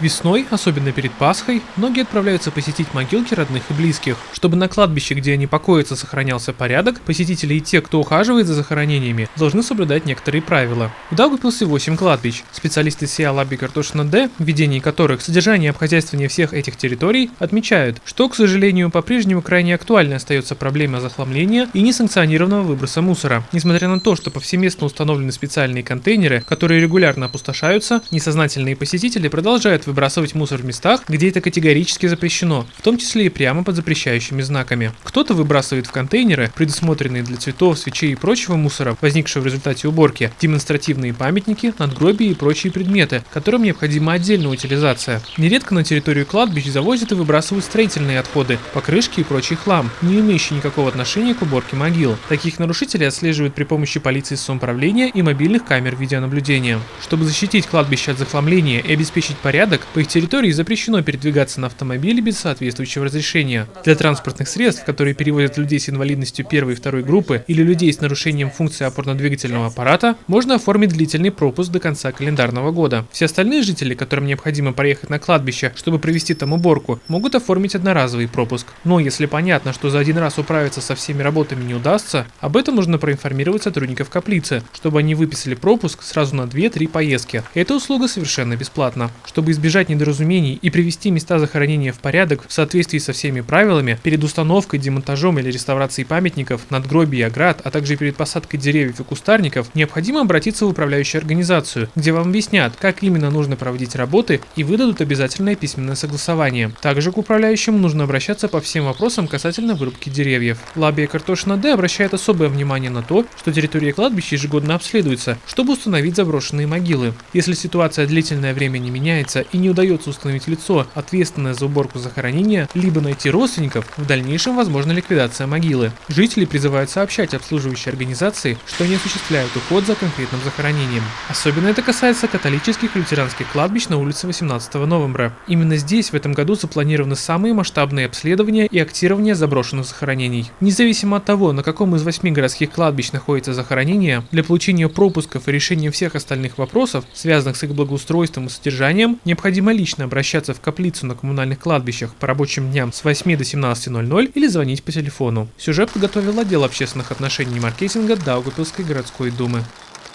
Весной, особенно перед Пасхой, многие отправляются посетить могилки родных и близких. Чтобы на кладбище, где они покоятся, сохранялся порядок, посетители и те, кто ухаживает за захоронениями, должны соблюдать некоторые правила. В Даугавпилсе 8 кладбищ. Специалисты СИА Лаби Картошина Д, в которых содержание и обхозяйствование всех этих территорий, отмечают, что, к сожалению, по-прежнему крайне актуальной остается проблема захламления и несанкционированного выброса мусора. Несмотря на то, что повсеместно установлены специальные контейнеры, которые регулярно опустошаются, несознательные посетители продолжают выбрасывать мусор в местах, где это категорически запрещено, в том числе и прямо под запрещающими знаками. Кто-то выбрасывает в контейнеры, предусмотренные для цветов, свечей и прочего мусора, возникшего в результате уборки, демонстративные памятники, надгробия и прочие предметы, которым необходима отдельная утилизация. Нередко на территорию кладбищ завозят и выбрасывают строительные отходы, покрышки и прочий хлам, не имеющий никакого отношения к уборке могил. Таких нарушителей отслеживают при помощи полиции самоуправления и мобильных камер видеонаблюдения. Чтобы защитить кладбище от захламления и обеспечить порядок, порядок, по их территории запрещено передвигаться на автомобиле без соответствующего разрешения. Для транспортных средств, которые перевозят людей с инвалидностью первой и второй группы или людей с нарушением функции опорно-двигательного аппарата, можно оформить длительный пропуск до конца календарного года. Все остальные жители, которым необходимо проехать на кладбище, чтобы провести там уборку, могут оформить одноразовый пропуск. Но если понятно, что за один раз управиться со всеми работами не удастся, об этом нужно проинформировать сотрудников каплицы, чтобы они выписали пропуск сразу на 2-3 поездки. Эта услуга совершенно бесплатна. Чтобы избежать избежать недоразумений и привести места захоронения в порядок в соответствии со всеми правилами, перед установкой, демонтажом или реставрацией памятников, надгробий и оград, а также перед посадкой деревьев и кустарников, необходимо обратиться в управляющую организацию, где вам объяснят, как именно нужно проводить работы и выдадут обязательное письменное согласование. Также к управляющему нужно обращаться по всем вопросам касательно вырубки деревьев. Лабия Картошина Д обращает особое внимание на то, что территория кладбища ежегодно обследуется, чтобы установить заброшенные могилы. Если ситуация длительное время не меняется и не удается установить лицо, ответственное за уборку захоронения, либо найти родственников, в дальнейшем возможна ликвидация могилы. Жители призывают сообщать обслуживающей организации, что они осуществляют уход за конкретным захоронением. Особенно это касается католических и лютеранских кладбищ на улице 18 новembra. Именно здесь в этом году запланированы самые масштабные обследования и актирование заброшенных захоронений. Независимо от того, на каком из восьми городских кладбищ находится захоронение, для получения пропусков и решения всех остальных вопросов, связанных с их благоустройством и содержанием, необходимо необходимо лично обращаться в каплицу на коммунальных кладбищах по рабочим дням с 8 до 17.00 или звонить по телефону. Сюжет подготовил отдел общественных отношений и маркетинга Даугапилской городской думы.